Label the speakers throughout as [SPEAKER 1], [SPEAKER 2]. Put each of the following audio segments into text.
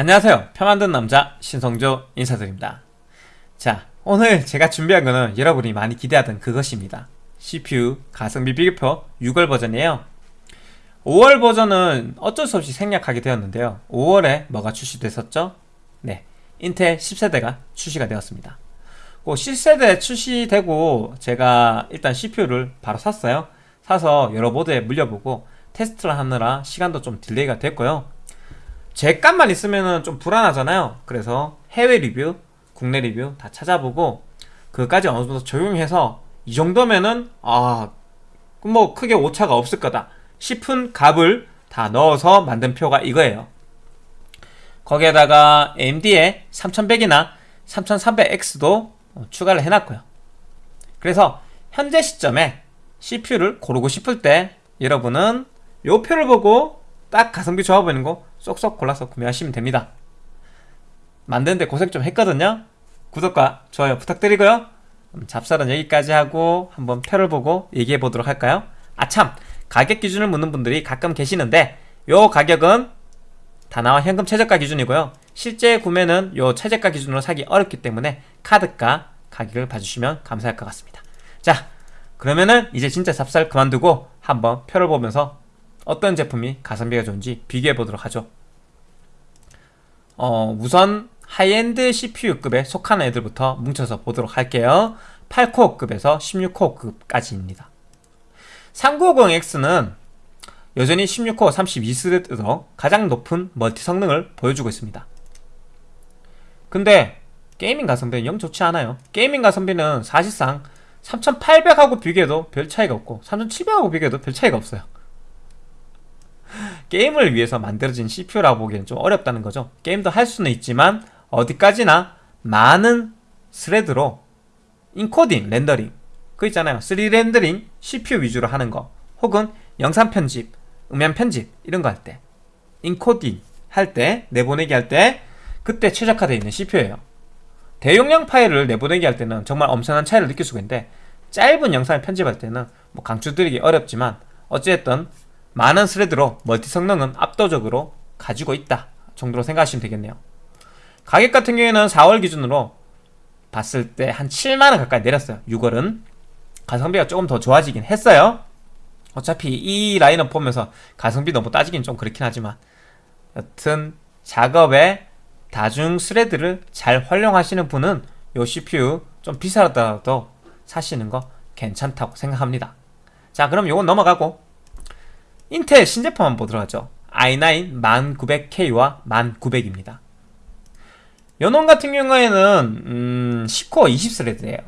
[SPEAKER 1] 안녕하세요. 평안든 남자 신성조 인사드립니다. 자 오늘 제가 준비한 거는 여러분이 많이 기대하던 그것입니다. CPU 가성비 비교표 6월 버전이에요. 5월 버전은 어쩔 수 없이 생략하게 되었는데요. 5월에 뭐가 출시됐었죠? 네 인텔 10세대가 출시가 되었습니다. 그 10세대 출시되고 제가 일단 CPU를 바로 샀어요. 사서 여러 보드에 물려보고 테스트를 하느라 시간도 좀 delay가 됐고요 제 값만 있으면 좀 불안하잖아요. 그래서 해외 리뷰 국내 리뷰 다 찾아보고 그까지 어느 정도 적용해서 이 정도면은 아 뭐 크게 오차가 없을 거다 싶은 값을 다 넣어서 만든 표가 이거예요. 거기에다가 AMD의 3100이나 3300X도 추가를 해놨고요. 그래서 현재 시점에 CPU를 고르고 싶을 때 여러분은 요 표를 보고 딱 가성비 좋아 보이는 거 쏙쏙 골라서 구매하시면 됩니다. 만드는데 고생 좀 했거든요. 구독과 좋아요 부탁드리고요. 잡설은 여기까지 하고 한번 표를 보고 얘기해 보도록 할까요? 아참! 가격 기준을 묻는 분들이 가끔 계시는데 요 가격은 다나와 현금 최저가 기준이고요. 실제 구매는 요 최저가 기준으로 사기 어렵기 때문에 카드가 가격을 봐주시면 감사할 것 같습니다. 자 그러면은 이제 진짜 잡설 그만두고 한번 표를 보면서 어떤 제품이 가성비가 좋은지 비교해 보도록 하죠. 어, 우선 high-end CPU급에 속하는 애들부터 뭉쳐서 보도록 할게요. 8코어급에서 16코어급까지입니다. 3950X는 여전히 16코어 32thread로 가장 높은 멀티 성능을 보여주고 있습니다. 근데 gaming 가성비는 영 좋지 않아요. gaming 가성비는 사실상 3800하고 비교해도 별 차이가 없고 3700하고 비교해도 별 차이가 없어요 게임을 위해서 만들어진 CPU라고 보기엔 좀 어렵다는 거죠. 게임도 할 수는 있지만 어디까지나 많은 thread로 인코딩, 렌더링 그 있잖아요. 3D 렌더링 CPU 위주로 하는 거 혹은 영상 편집, 음향 편집 이런 거 할 때 인코딩 할 때 내보내기 할 때 그때 최적화되어 있는 CPU예요. 대용량 파일을 내보내기 할 때는 정말 엄청난 차이를 느낄 수가 있는데 짧은 영상을 편집할 때는 뭐 강추드리기 어렵지만 어찌됐든 많은 thread로 멀티 성능은 압도적으로 가지고 있다 정도로 생각하시면 되겠네요. 가격 같은 경우에는 4월 기준으로 봤을 때 한 7만원 가까이 내렸어요. 6월은 가성비가 조금 더 좋아지긴 했어요. 어차피 이 라인업 보면서 가성비 너무 따지긴 좀 그렇긴 하지만 여튼 작업에 다중 thread를 잘 활용하시는 분은 요 CPU 좀 비싸더라도 사시는 거 괜찮다고 생각합니다. 자 그럼 요건 넘어가고 인텔 신제품 한번 보도록 하죠. i9 1900K와 1900입니다. 연원 같은 경우에는 음, 10코어 20thread예요.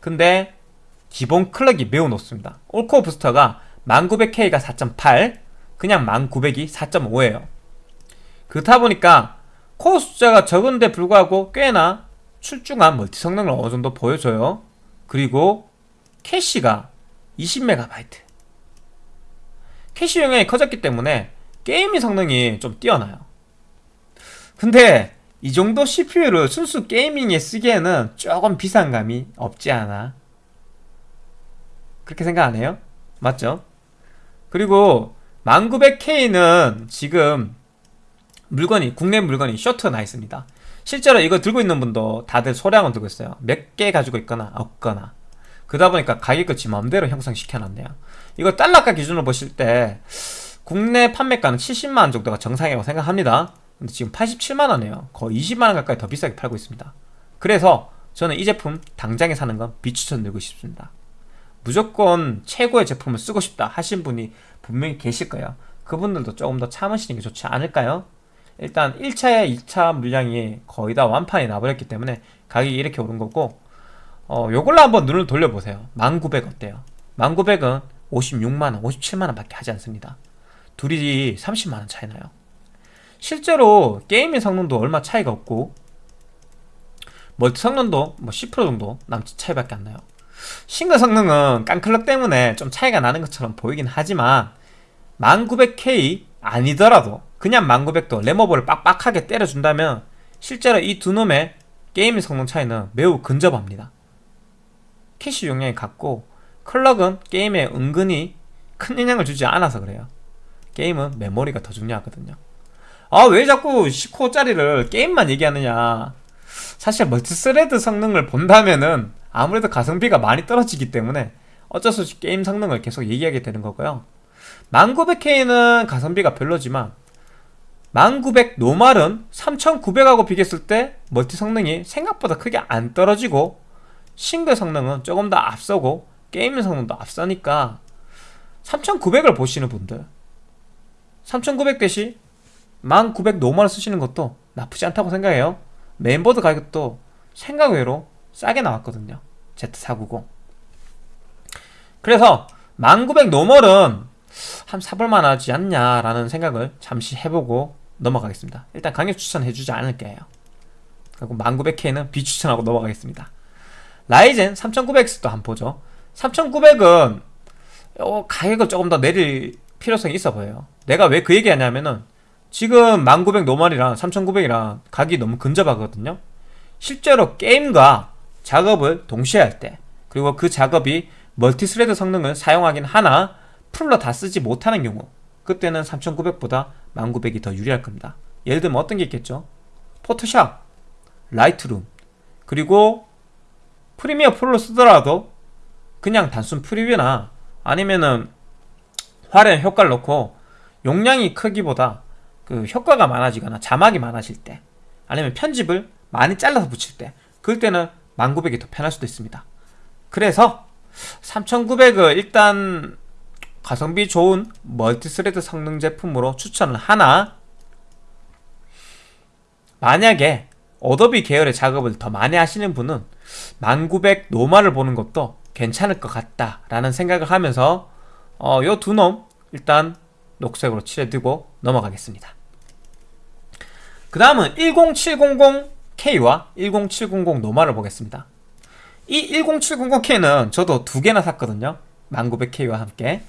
[SPEAKER 1] 근데 기본 clock이 매우 높습니다. all-core boost가 1900K가 4.8 그냥 1900이 4.5예요. 그렇다 보니까 코어 숫자가 적은데 불구하고 꽤나 출중한 멀티 성능을 어느 정도 보여줘요. 그리고 캐시가 20MB 캐시 용량이 커졌기 때문에 게임의 성능이 좀 뛰어나요. 근데 이 정도 CPU를 순수 gaming에 쓰기에는 조금 비싼 감이 없지 않아? 그렇게 생각 안 해요? 맞죠? 그리고 1900K는 지금 물건이 국내 물건이 쇼트가 나 있습니다. 실제로 이거 들고 있는 분도 다들 소량은 들고 있어요. 몇 개 가지고 있거나 없거나. 그러다 보니까 가격을 지 마음대로 형성시켜놨네요 이거 달러가 기준으로 보실 때 국내 판매가는 70만원 정도가 정상이라고 생각합니다. 근데 지금 87만원이에요. 거의 20만원 가까이 더 비싸게 팔고 있습니다. 그래서 저는 이 제품 당장에 사는 건 비추천드리고 싶습니다. 무조건 최고의 제품을 쓰고 싶다 하신 분이 분명히 계실 거예요. 그분들도 조금 더 참으시는 게 좋지 않을까요? 일단 1차에 2차 물량이 거의 다 완판이 나버렸기 때문에 가격이 이렇게 오른 거고 어, 요걸로 한번 눈을 돌려보세요. 1900 어때요? 1900은 56만원, 57만원 밖에 하지 않습니다. 둘이 30만원 차이 나요. 실제로 게임의 성능도 얼마 차이가 없고 멀티 성능도 뭐 10% 정도 남짓 차이밖에 안 나요. 싱글 성능은 깡clock 때문에 좀 차이가 나는 것처럼 보이긴 하지만 1900K 아니더라도 그냥 1900도 램오버를 빡빡하게 때려준다면 실제로 이 두 놈의 게임의 성능 차이는 매우 근접합니다. 캐시 용량이 같고 clock은 게임에 은근히 큰 영향을 주지 않아서 그래요. 게임은 메모리가 더 중요하거든요. 아 왜 자꾸 10코어짜리를 게임만 얘기하느냐. 사실 multi-thread 성능을 본다면은 아무래도 가성비가 많이 떨어지기 때문에 어쩔 수 없이 게임 성능을 계속 얘기하게 되는 거고요. 1900K는 가성비가 별로지만 1900 normal은 3900하고 비교했을 때 멀티 성능이 생각보다 크게 안 떨어지고 싱글 성능은 조금 더 앞서고 게임 성능도 앞서니까 3900을 보시는 분들 3900 대신 1900 normal 쓰시는 것도 나쁘지 않다고 생각해요. 메인보드 가격도 생각 외로 싸게 나왔거든요. Z490 그래서 1900 normal은 한 사볼만 하지 않냐라는 생각을 잠시 해보고 넘어가겠습니다. 일단 강력 추천해주지 않을게요. 그리고 1900K는 비추천하고 넘어가겠습니다. 라이젠 3900X도 한번 보죠 3900은 어, 가격을 조금 더 내릴 필요성이 있어 보여요. 내가 왜 그 얘기 하냐면은 지금 1900 normal이랑 3900이랑 가격이 너무 근접하거든요. 실제로 게임과 작업을 동시에 할 때 그리고 그 작업이 멀티thread 성능을 사용하긴 하나 풀로 다 쓰지 못하는 경우 그때는 3900보다 1900이 더 유리할 겁니다. 예를 들면 어떤 게 있겠죠? 포토샵, 라이트룸 그리고 프리미어 프로를 쓰더라도 그냥 단순 프리뷰나 아니면은 화려한 효과를 넣고 용량이 크기보다 그 효과가 많아지거나 자막이 많아질 때 아니면 편집을 많이 잘라서 붙일 때 그럴 때는 1900이 더 편할 수도 있습니다. 그래서 3900을 일단 가성비 좋은 멀티thread 성능 제품으로 추천을 하나 만약에 어도비 계열의 작업을 더 많이 하시는 분은 1900 normal을 보는 것도 괜찮을 것 같다라는 생각을 하면서 어, 요두 놈 일단 녹색으로 칠해두고 넘어가겠습니다. 그 다음은 10700K와 10700 normal을 보겠습니다. 이 10700K는 저도 두 개나 샀거든요. 1900K와 함께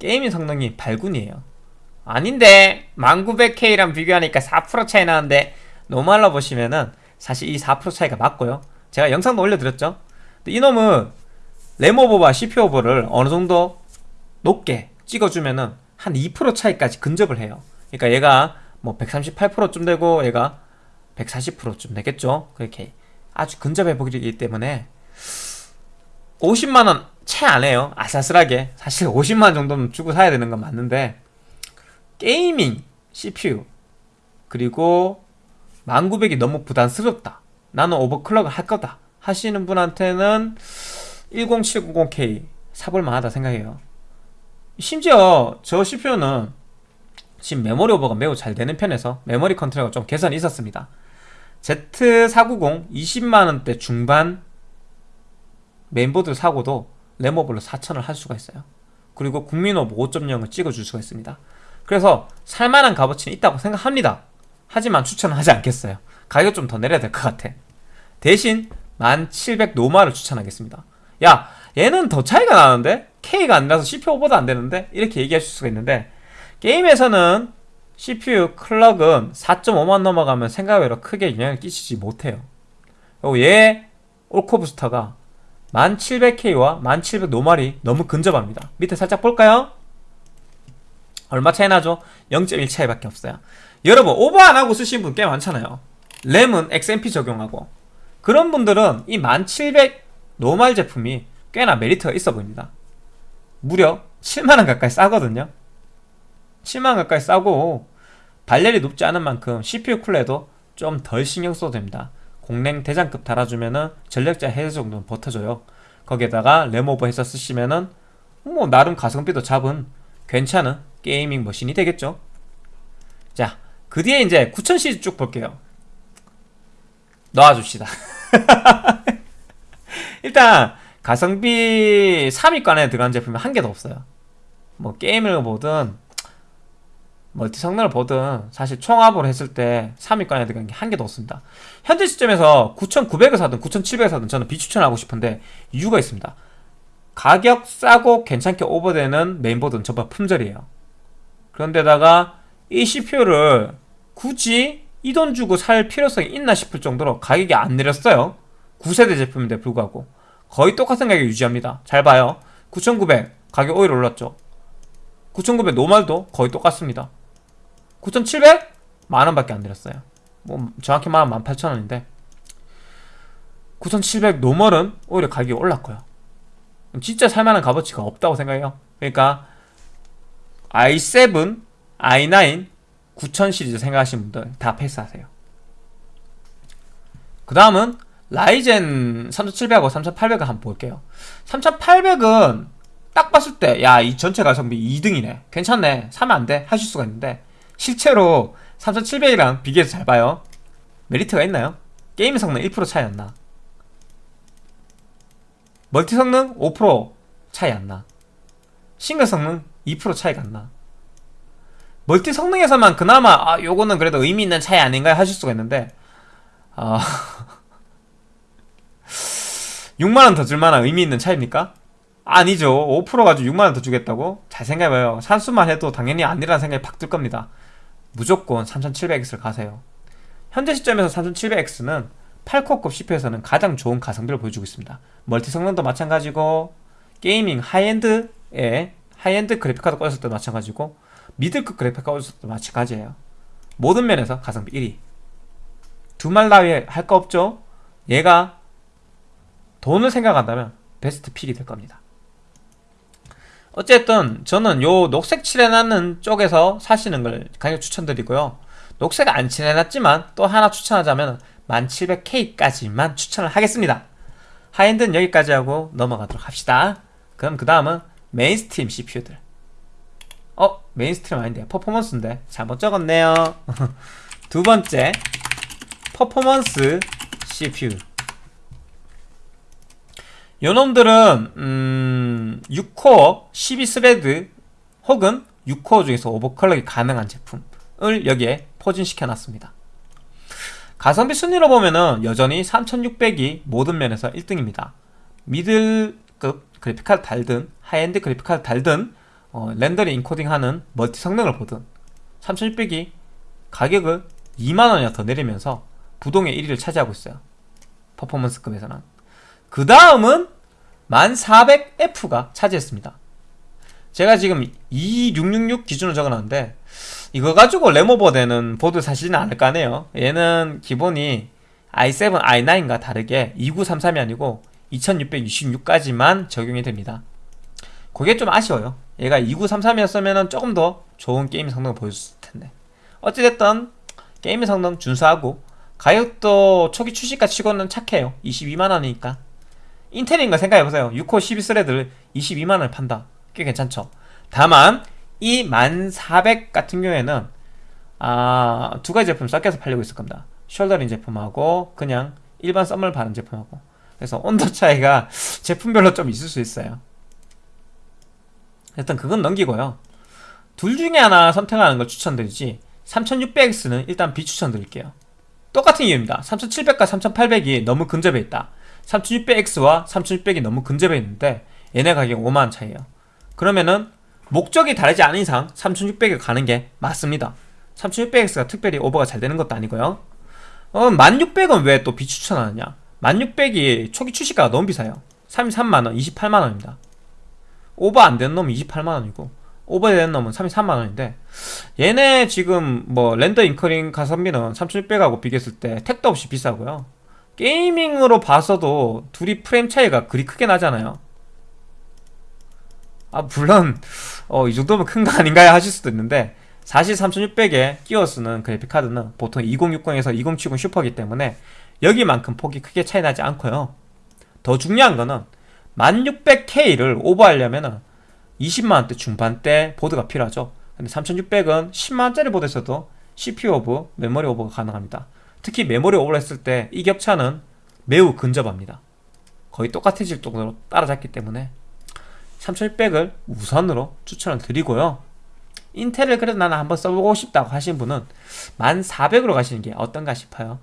[SPEAKER 1] 게이밍 성능이 발군이에요. 아닌데 1900K랑 비교하니까 4% 차이 나는데 노말로 보시면은 사실 이 4% 차이가 맞고요. 제가 영상도 올려드렸죠. 이놈은 램 오버와 CP오버를 어느 정도 높게 찍어주면은 한 2% 차이까지 근접을 해요. 그러니까 얘가 뭐 138%쯤 되고 얘가 140%쯤 되겠죠. 그렇게 아주 근접해 보이기 때문에 50만원 채 안 해요. 아슬아슬하게. 사실 50만원 정도는 주고 사야 되는 건 맞는데 게이밍 CPU 그리고 1900이 너무 부담스럽다. 나는 오버클럭을 할 거다. 하시는 분한테는 10790K 사볼만 하다 생각해요. 심지어 저 CPU는 지금 메모리 오버가 매우 잘 되는 편에서 메모리 controller가 좀 개선이 있었습니다. Z490 20만원대 중반 메인보드를 사고도 램오버로 4천을 할 수가 있어요. 그리고 국민오버 5.0을 찍어줄 수가 있습니다. 그래서 살만한 값어치는 있다고 생각합니다. 하지만 추천은 하지 않겠어요. 가격 좀 더 내려야 될 것 같아. 대신 1700 normal을 추천하겠습니다 야 얘는 더 차이가 나는데? K가 아니라서 CPU 오버도 안 되는데? 이렇게 얘기하실 수가 있는데 게임에서는 CPU 클럭은 4.5만 넘어가면 생각외로 크게 영향을 끼치지 못해요 그리고 얘 올코 부스터가 1700K와 1700 노말이 너무 근접합니다 밑에 살짝 볼까요? 얼마 차이 나죠? 0.1 차이밖에 없어요 여러분 오버 안하고 쓰신 분 꽤 많잖아요 램은 XMP 적용하고 그런 분들은 이 1700 노말 제품이 꽤나 메리트가 있어 보입니다. 무려 7만원 가까이 싸거든요. 7만원 가까이 싸고 발열이 높지 않은 만큼 CPU 쿨러에도 좀 덜 신경 써도 됩니다. 공랭 대장급 달아주면은 전력자 해제 정도는 버텨줘요. 거기에다가 램오버 해서 쓰시면은 뭐 나름 가성비도 잡은 괜찮은 게이밍 머신이 되겠죠. 자 그 뒤에 이제 9000 시리즈 쭉 볼게요 넣어줍시다. 일단 가성비 3위권에 들어간 제품이 한 개도 없어요. 뭐 게임을 보든 멀티 성능을 보든 사실 총합으로 했을 때 3위권에 들어간 게 한 개도 없습니다. 현재 시점에서 9900을 사든 9700을 사든 저는 비추천하고 싶은데 이유가 있습니다. 가격 싸고 괜찮게 오버되는 메인보드는 전부 품절이에요. 그런데다가 이 CPU를 굳이 이 돈 주고 살 필요성이 있나 싶을 정도로 가격이 안 내렸어요. 9세대 제품인데 불구하고. 거의 똑같은 가격 유지합니다. 잘 봐요. 9900 가격 오히려 올랐죠. 9900 노말도 거의 똑같습니다. 9700? 만원밖에 안 내렸어요. 뭐 정확히 말하면 18,000원인데. 9700 노멀은 오히려 가격이 올랐고요. 진짜 살만한 값어치가 없다고 생각해요. 그러니까 i7, i9, 9000 시리즈 생각하시는 분들 다 패스하세요. 그 다음은 라이젠 3700하고 3800을 한번 볼게요. 3800은 딱 봤을 때 야 이 전체 가성비 2등이네. 괜찮네. 사면 안 돼. 하실 수가 있는데 실제로 3700이랑 비교해서 잘 봐요. 메리트가 있나요? 게임 성능 1% 차이 안 나. 멀티 성능 5% 차이 안 나. 싱글 성능 2% 차이가 안 나 멀티 성능에서만 그나마 아 요거는 그래도 의미 있는 차이 아닌가 하실 수가 있는데. 아. 6만원 더 줄만한 의미 있는 차이입니까? 아니죠. 5% 가지고 6만원 더 주겠다고? 잘 생각해봐요. 산수만 해도 당연히 아니라는 생각이 팍 들 겁니다. 무조건 3700X를 가세요. 현재 시점에서 3700X는 8코어급 CPU에서는 가장 좋은 가성비를 보여주고 있습니다. 멀티 성능도 마찬가지고 gaming high-end에 high-end 그래픽카드 꽂았을 때도 마찬가지고 미들급 그래픽 카드 꽂았을 때도 마찬가지예요. 모든 면에서 가성비 1위. 두말 나위 할거 없죠? 얘가 돈을 생각한다면 best pick이 될 겁니다. 어쨌든 저는 요 녹색 칠해놨는 쪽에서 사시는 걸 강력 추천드리고요. 녹색 안 칠해놨지만 또 하나 추천하자면 1700K까지만 추천을 하겠습니다. high-end는 여기까지 하고 넘어가도록 합시다. 그럼 그 다음은 mainstream CPU들 어? mainstream 아닌데 퍼포먼스인데 잘못 적었네요. 두 번째 퍼포먼스 CPU 요놈들은 음, 6코어 12thread 혹은 6코어 중에서 overclock이 가능한 제품을 여기에 포진시켜 놨습니다. 가성비 순위로 보면은 여전히 3600이 모든 면에서 1등입니다. 미들급 그래픽카드 달든 하이엔드 그래픽카드 달든 어, 렌더링 인코딩하는 멀티 성능을 보든 3600이 가격을 2만원이나 더 내리면서 부동의 1위를 차지하고 있어요. 퍼포먼스급에서는. 그 다음은 1400F가 차지했습니다. 제가 지금 2666 기준으로 적어놨는데 이거 가지고 램오버 되는 보드 사시지는 않을까 하네요. 얘는 기본이 i7, i9과 다르게 2933이 아니고 2666까지만 적용이 됩니다. 그게 좀 아쉬워요 얘가 2933이었으면 조금 더 좋은 게임 성능을 보여줬을 텐데. 어찌됐든 게임 성능 준수하고 가격도 초기 출시가 치고는 착해요. 22만원이니까. 인텔인 거 생각해보세요. 6코 12thread를 22만원을 판다. 꽤 괜찮죠. 다만 이 1400 같은 경우에는 아, 두 가지 제품 섞여서 팔리고 있을 겁니다. soldering 제품하고 그냥 일반 thermal 바른 제품하고. 그래서 온도 차이가 제품별로 좀 있을 수 있어요 일단 그건 넘기고요. 둘 중에 하나 선택하는 걸 추천드리지 3600X는 일단 비추천드릴게요. 똑같은 이유입니다. 3700과 3800이 너무 근접해 있다. 3600X와 3600이 너무 근접해 있는데 얘네 가격 5만원 차이에요. 그러면은 목적이 다르지 않은 이상 3600에 가는 게 맞습니다. 3600X가 특별히 오버가 잘 되는 것도 아니고요. 어, 1600은 왜 또 비추천하느냐? 1600이 초기 출시가가 너무 비싸요. 33만원, 28만원입니다 오버 안 되는 놈은 28만원이고 오버 되는 놈은 33만원인데 얘네 지금 뭐 render encoding 가성비는 3600하고 비교했을 때 택도 없이 비싸고요. gaming으로 봐서도 둘이 프레임 차이가 그리 크게 나잖아요. 아 물론 어, 이 정도면 큰 거 아닌가요? 하실 수도 있는데 사실 3600에 끼워 쓰는 그래픽카드는 보통 2060에서 2070 슈퍼기 때문에 여기만큼 폭이 크게 차이 나지 않고요. 더 중요한 거는 1600K를 오버하려면 20만원대 중반대 보드가 필요하죠. 근데 3600은 10만원짜리 보드에서도 CPU 오버, 메모리 오버가 가능합니다. 특히 메모리 오버를 했을 때 이 격차는 매우 근접합니다. 거의 똑같아질 정도로 따라잡기 때문에 3600을 우선으로 추천을 드리고요. 인텔을 그래도 나는 한번 써보고 싶다고 하신 분은 1400으로 가시는 게 어떤가 싶어요.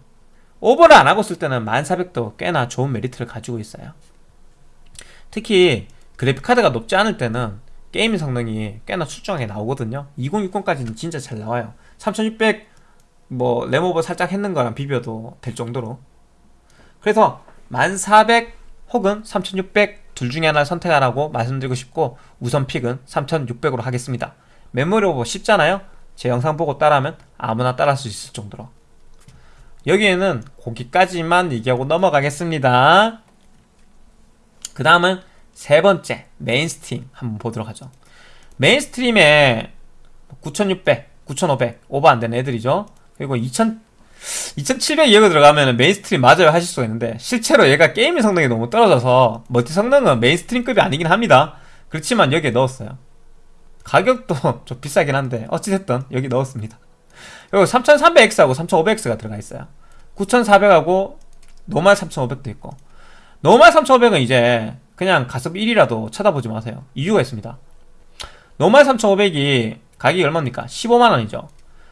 [SPEAKER 1] 오버를 안 하고 쓸 때는 1400도 꽤나 좋은 메리트를 가지고 있어요 특히 그래픽카드가 높지 않을 때는 게임 성능이 꽤나 출중하게 나오거든요. 2060까지는 진짜 잘 나와요. 3600뭐 램오버 살짝 했는 거랑 비벼도 될 정도로. 그래서 1400 혹은 3600 둘 중에 하나를 선택하라고 말씀드리고 싶고 우선 pick은 3600으로 하겠습니다. 메모리 오버 쉽잖아요? 제 영상 보고 따라하면 아무나 따라할 수 있을 정도로. 여기에는 거기까지만 얘기하고 넘어가겠습니다. 그 다음은 세 번째 mainstream 한번 보도록 하죠. mainstream에 9600, 9500 오버 안 되는 애들이죠. 그리고 2000 2700 이하가 들어가면 mainstream 맞아요 하실 수가 있는데 실제로 얘가 게임의 성능이 너무 떨어져서 multi 성능은 mainstream급이 아니긴 합니다. 그렇지만 여기에 넣었어요. 가격도 좀 비싸긴 한데 어찌됐든 여기 넣었습니다. 그리고 3300X하고 3500X가 들어가 있어요. 9400하고 normal 3500도 있고 normal 3500은 이제 그냥 가성비 1위라도 쳐다보지 마세요. 이유가 있습니다. 노말 3500이 가격이 얼마입니까? 15만원이죠.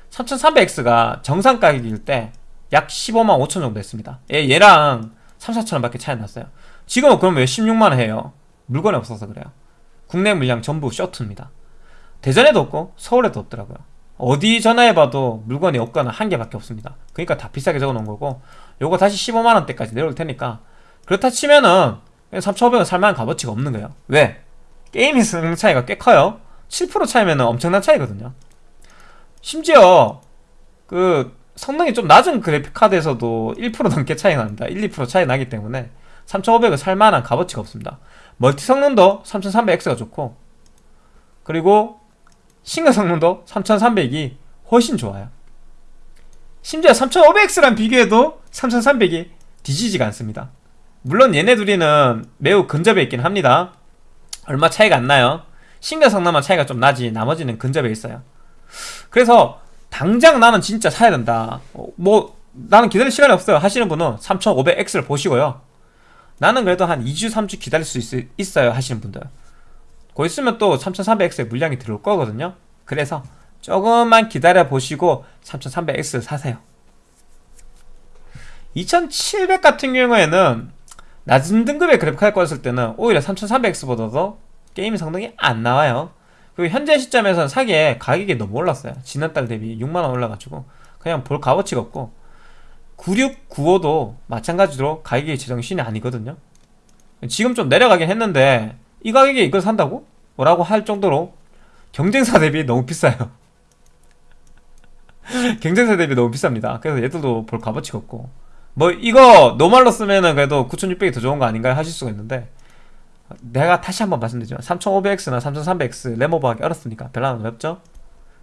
[SPEAKER 1] 3300X가 정상 가격일 때 약 15만 5천 정도 했습니다. 얘, 얘랑 3, 4천원 밖에 차이 났어요. 지금은 그럼 왜 16만원 해요? 물건이 없어서 그래요. 국내 물량 전부 쇼트입니다. 대전에도 없고 서울에도 없더라고요. 어디 전화해봐도 물건이 없거나 한 개밖에 없습니다. 그러니까 다 비싸게 적어놓은 거고 요거 다시 15만원대까지 내려올 테니까 그렇다 치면은 3,500원 살만한 값어치가 없는 거예요. 왜? 게임의 성능 차이가 꽤 커요. 7% 차이면 엄청난 차이거든요. 심지어 그 성능이 좀 낮은 그래픽카드에서도 1% 넘게 차이 납니다. 1, 2% 차이 나기 때문에 3500은 살만한 값어치가 없습니다. 멀티 성능도 3300X가 좋고 그리고 싱글 성능도 3300이 훨씬 좋아요. 심지어 3500X랑 비교해도 3300이 뒤지지가 않습니다 물론 얘네 둘이는 매우 근접해 있긴 합니다. 얼마 차이가 안 나요. 성능만 차이가 좀 나지 나머지는 근접해 있어요. 그래서 당장 나는 진짜 사야 된다. 어, 뭐 나는 기다릴 시간이 없어요. 하시는 분은 3500X를 보시고요. 나는 그래도 한 2주 3주 기다릴 수 있, 있어요. 하시는 분들. 곧 있으면 또 3300X의 물량이 들어올 거거든요. 그래서 조금만 기다려 보시고 3300X 사세요. 2700 같은 경우에는 낮은 등급의 그래픽카드 꽂았을 때는 오히려 3300X보다도 게임 성능이 안 나와요. 그리고 현재 시점에서는 사기에 가격이 너무 올랐어요. 지난달 대비 6만원 올라가지고 그냥 볼 값어치가 없고 9695도 마찬가지로 가격이 제정신이 아니거든요. 지금 좀 내려가긴 했는데 이 가격에 이걸 산다고? 뭐라고 할 정도로 경쟁사 대비 너무 비싸요. 경쟁사 대비 너무 비쌉니다. 그래서 얘들도 볼 값어치가 없고 뭐 이거 normal로 쓰면은 그래도 9600이 더 좋은 거 아닌가요? 하실 수가 있는데 내가 다시 한번 말씀드리지만 3500X나 3300X RAM over 하기 어렵습니까? 별로 안 어렵죠?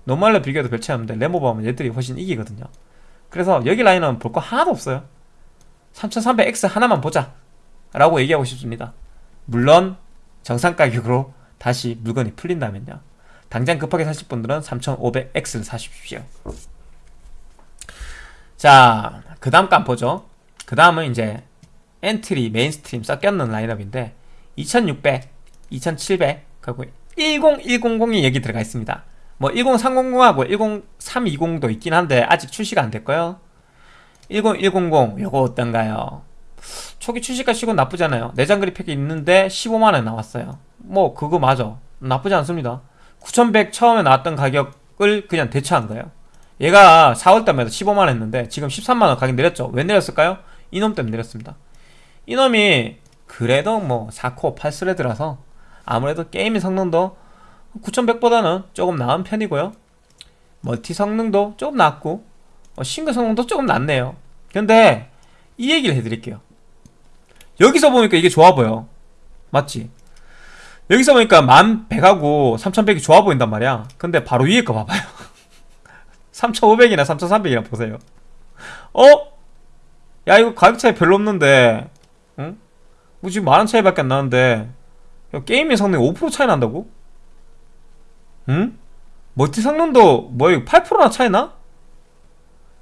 [SPEAKER 1] normal로 비교해도 별 차이 없는데 RAM over 하면 얘들이 훨씬 이기거든요 그래서 여기 라인은 볼 거 하나도 없어요 3300X 하나만 보자 라고 얘기하고 싶습니다 물론 정상 가격으로 다시 물건이 풀린다면요 당장 급하게 사실 분들은 3500X를 사십시오 자 그 다음 칸 보죠. 그 다음은 이제 entry, mainstream 섞여 있는 라인업인데 2600, 2700 그리고 10100이 여기 들어가 있습니다. 뭐 10300하고 10320도 있긴 한데 아직 출시가 안 됐고요. 10100 요거 어떤가요? 초기 출시가 시고 나쁘잖아요. 내장 그래픽이 있는데 15만원 나왔어요. 뭐 그거 맞아. 나쁘지 않습니다. 9100 처음에 나왔던 가격을 그냥 대처한 거예요 얘가 4월달에 15만원 했는데 지금 13만원 가격 내렸죠? 왜 내렸을까요? 이놈 때문에 내렸습니다. 이놈이 그래도 뭐 4코어 8스레드라서 아무래도 게임의 성능도 9100보다는 조금 나은 편이고요. 멀티 성능도 조금 낮고 어, 싱글 성능도 조금 낮네요. 근데 이 얘기를 해드릴게요. 여기서 보니까 이게 좋아 보여. 맞지? 여기서 보니까 1100하고 3100이 좋아 보인단 말이야. 근데 바로 위에 거 봐봐요 3500이나 3300이나 보세요 어? 야 이거 가격 차이 별로 없는데 응? 뭐 지금 만원 차이밖에 안 나는데 게임의 성능이 5% 차이 난다고? 응? 멀티 성능도 뭐야 8%나 차이 나?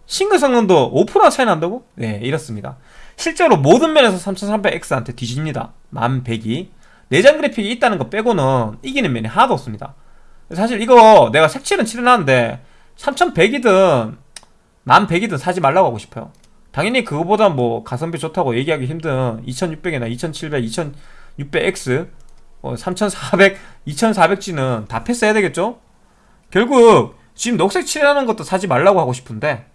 [SPEAKER 1] 싱글 성능도 5%나 차이 난다고? 네 이렇습니다 실제로 모든 면에서 3300X한테 뒤집니다 1100이 내장 그래픽이 있다는 거 빼고는 이기는 면이 하나도 없습니다 사실 이거 내가 색칠은 칠해놨는데 3100이든 1100이든 사지 말라고 하고 싶어요 당연히 그거보다 뭐 가성비 좋다고 얘기하기 힘든 2600이나 2700, 2600X 어, 3400, 2400G는 다 패스해야 되겠죠? 결국 지금 녹색 칠하는 것도 사지 말라고 하고 싶은데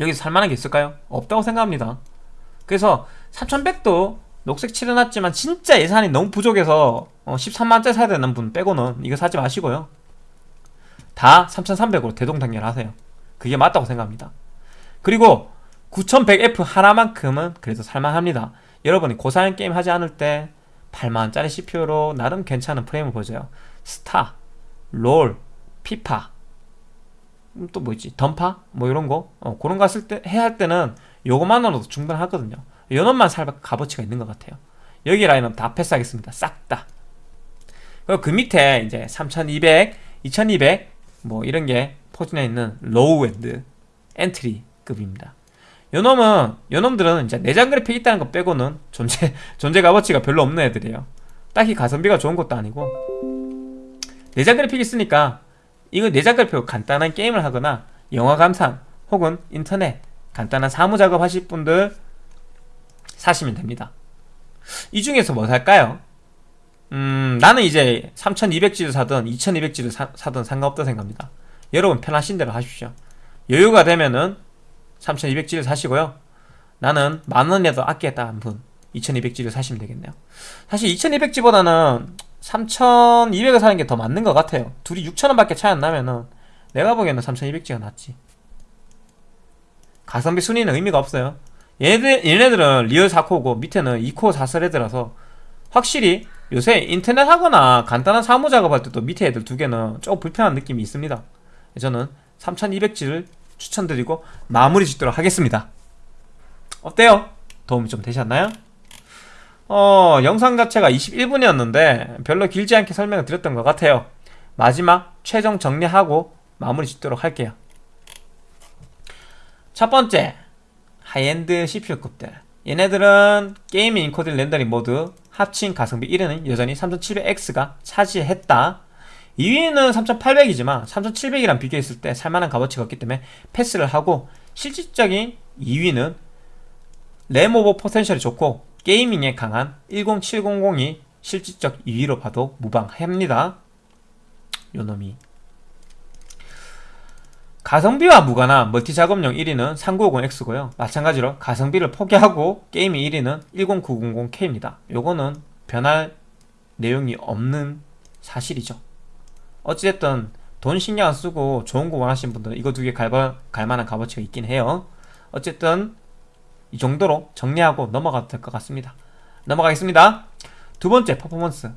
[SPEAKER 1] 여기서 살만한 게 있을까요? 없다고 생각합니다 그래서 3100도 녹색 칠해놨지만 진짜 예산이 너무 부족해서 어, 13만원짜리 사야 되는 분 빼고는 이거 사지 마시고요 다 3300으로 대동단결하세요. 그게 맞다고 생각합니다. 그리고 9100F 하나만큼은 그래도 살만합니다. 여러분이 고사양 게임 하지 않을 때 8만원짜리 CPU로 나름 괜찮은 프레임을 보여줘요. 스타, 롤, 피파 음, 또뭐 있지? 던파? 뭐 이런 거? 어, 그런 거 했을 때 해야 할 때는 요거만으로도 충분하거든요. 요놈만 살 값어치가 있는 것 같아요. 여기 라인업 다 패스하겠습니다. 싹다. 그리고 그 밑에 이제 3200, 2200 뭐 이런 게 포진해 있는 low end entry급입니다. 요놈은 요놈들은 이제 내장 그래픽 있다는 거 빼고는 존재 존재 값어치가 별로 없는 애들이에요. 딱히 가성비가 좋은 것도 아니고. 내장 그래픽 있으니까 이거 내장 그래픽 간단한 게임을 하거나 영화 감상 혹은 인터넷 간단한 사무 작업 하실 분들 사시면 됩니다. 이 중에서 뭐 살까요? 음 나는 이제 3200G를 사든 2200G를 사, 사든 상관없다 생각합니다. 여러분 편하신 대로 하십시오. 여유가 되면은 3200G를 사시고요. 나는 만원이라도 아끼겠다 한 분. 2200G를 사시면 되겠네요. 사실 2200G보다는 3200을 사는 게 더 맞는 것 같아요. 둘이 6000원 밖에 차이 안 나면은 내가 보기에는 3200G가 낫지. 가성비 순위는 의미가 없어요. 얘네들, 얘네들은 real 4코어고 밑에는 2코어 4thread라서 확실히 요새 인터넷 하거나 간단한 사무 작업할 때도 밑에 애들 두 개는 조금 불편한 느낌이 있습니다. 저는 3200G를 추천드리고 마무리 짓도록 하겠습니다. 어때요? 도움이 좀 되셨나요? 어, 영상 자체가 21분이었는데 별로 길지 않게 설명을 드렸던 것 같아요. 마지막 최종 정리하고 마무리 짓도록 할게요. 첫 번째 high-end CPU급들. 얘네들은 gaming encoding rendering 모두 합친 가성비 1위는 여전히 3700X가 차지했다. 2위는 3800이지만 3700이랑 비교했을 때 살만한 값어치가 없기 때문에 패스를 하고 실질적인 2위는 RAM over potential이 좋고 gaming에 강한 10700이 실질적 2위로 봐도 무방합니다. 요놈이 가성비와 무관한 multi 작업용 1위는 3950X고요. 마찬가지로 가성비를 포기하고 gaming 1위는 10900K입니다. 요거는 변할 내용이 없는 사실이죠. 어찌됐든 돈 신경 안 쓰고 좋은 거 원하시는 분들은 이거 두 개 갈만한 값어치가 있긴 해요. 어쨌든 이 정도로 정리하고 넘어가도 될 것 같습니다. 넘어가겠습니다. 두 번째 퍼포먼스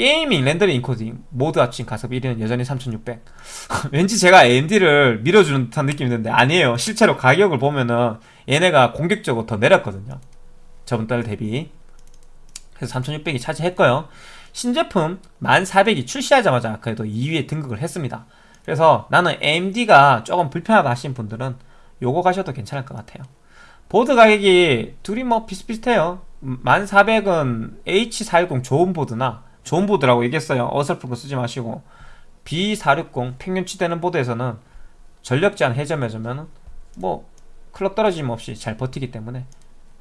[SPEAKER 1] gaming rendering encoding 모두 합친 가성비 1위는 여전히 3600 왠지 제가 AMD를 밀어주는 듯한 느낌이 드는데 아니에요. 실제로 가격을 보면은 얘네가 공격적으로 더 내렸거든요. 저번 달 대비. 그래서 3600이 차지했고요. 신제품 1400이 출시하자마자 그래도 2위에 등극을 했습니다. 그래서 나는 AMD가 조금 불편하다 하신 분들은 요거 가셔도 괜찮을 것 같아요. 보드 가격이 둘이 뭐 비슷비슷해요. 1400은 H410 좋은 보드나 좋은 보드라고 얘기했어요. 어설픈 거 쓰지 마시고. B460 평균치되는 보드에서는 전력 제한 해제해주면 뭐 clock 떨어짐 없이 잘 버티기 때문에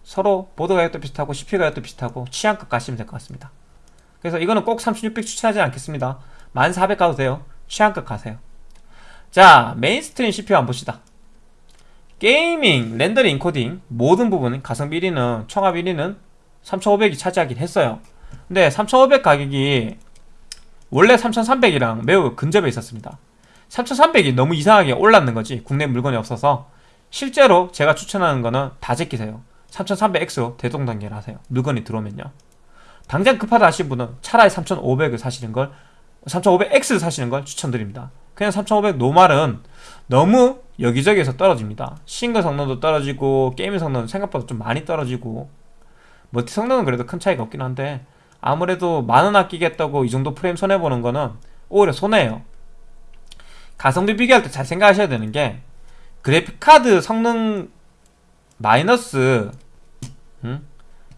[SPEAKER 1] 서로 보드 가격도 비슷하고 CPU 가격도 비슷하고 취향껏 가시면 될 것 같습니다. 그래서 이거는 꼭 3600 추천하지 않겠습니다. 10400 가도 돼요. 취향껏 가세요. 자 mainstream CPU 한번 봅시다. gaming, rendering, encoding 모든 부분 가성비 1위는 총합 1위는 3500이 차지하긴 했어요 근데 3500 가격이 원래 3300이랑 매우 근접해 있었습니다. 3300이 너무 이상하게 올랐는 거지 국내 물건이 없어서 실제로 제가 추천하는 거는 다 제끼세요. 3300X로 대동단계를 하세요. 물건이 들어오면요. 당장 급하다 하신 분은 차라리 3500을 사시는 걸 3500X를 사시는 걸 추천드립니다. 그냥 3500 노말은 너무 여기저기에서 떨어집니다. 싱글 성능도 떨어지고 게임 성능도 생각보다 좀 많이 떨어지고 multi 성능은 그래도 큰 차이가 없긴 한데 아무래도 만원 아끼겠다고 이 정도 프레임 손해보는 거는 오히려 손해예요. 가성비 비교할 때 잘 생각하셔야 되는 게 그래픽카드 성능 마이너스 음?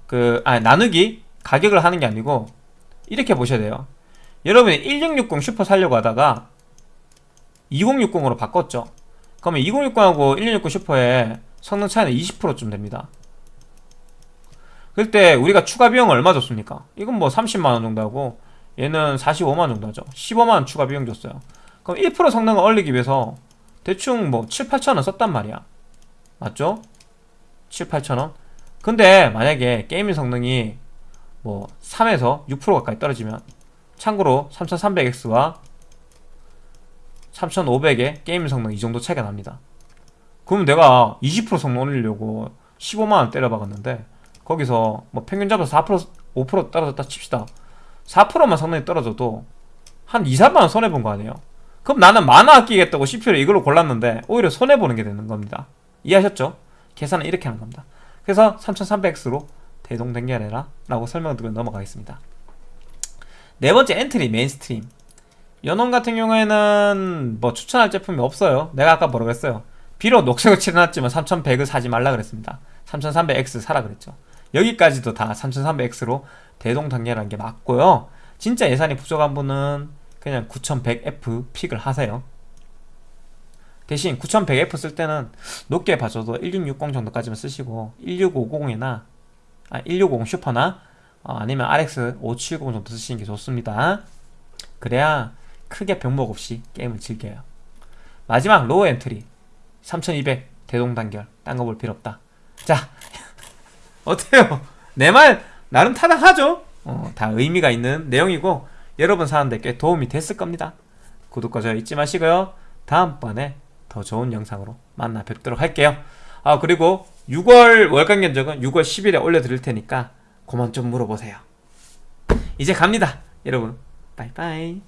[SPEAKER 1] 그 아니 나누기 가격을 하는 게 아니고 이렇게 보셔야 돼요. 여러분이 1660 슈퍼 살려고 하다가 2060으로 바꿨죠. 그러면 2060하고 1660 슈퍼의 성능 차이는 20%쯤 됩니다 그때 우리가 추가 비용 얼마 줬습니까? 이건 뭐 30만원 정도 하고 얘는 45만원 정도 하죠. 15만원 추가 비용 줬어요. 그럼 1% 성능을 올리기 위해서 대충 뭐 7, 8천원 썼단 말이야. 맞죠? 7, 8천원? 근데 만약에 게이밍 성능이 뭐 3에서 6% 가까이 떨어지면 참고로 3300X와 3500에 게임 성능 이 정도 차이가 납니다. 그럼 내가 20% 성능 올리려고 15만원 때려박았는데 거기서 뭐 평균 잡아서 4% 5% 떨어졌다 칩시다. 4%만 성능이 떨어져도 한 2, 3만원 손해본 거 아니에요? 그럼 나는 만원 아끼겠다고 CPU를 이걸로 골랐는데 오히려 손해보는 게 되는 겁니다. 이해하셨죠? 계산은 이렇게 하는 겁니다. 그래서 3300X로 대동단결해라 라고 설명드리고 넘어가겠습니다. 네 번째 entry mainstream. 연원 같은 경우에는 뭐 추천할 제품이 없어요. 내가 아까 뭐라고 했어요? 비록 녹색을 칠해놨지만 3100을 사지 말라 그랬습니다. 3300X 사라 그랬죠 여기까지도 다 3300X로 대동단결하는 게 맞고요. 진짜 예산이 부족한 분은 그냥 9100F 픽을 하세요. 대신 9100F 쓸 때는 높게 봐줘도 1660 정도까지만 쓰시고 1650이나 아, 1650 슈퍼나 어, 아니면 RX 570 정도 쓰시는 게 좋습니다. 그래야 크게 병목 없이 게임을 즐겨요. 마지막 low entry 3200 대동단결 딴 거 볼 필요 없다. 자 어때요? 내 말 나름 타당하죠? 어, 다 의미가 있는 내용이고 여러분 사는데 꽤 도움이 됐을 겁니다. 구독과 좋아요 잊지 마시고요. 다음번에 더 좋은 영상으로 만나 뵙도록 할게요. 아 그리고 6월 월간 견적은 6월 10일에 올려드릴 테니까 그만 좀 물어보세요. 이제 갑니다 여러분. 빠이빠이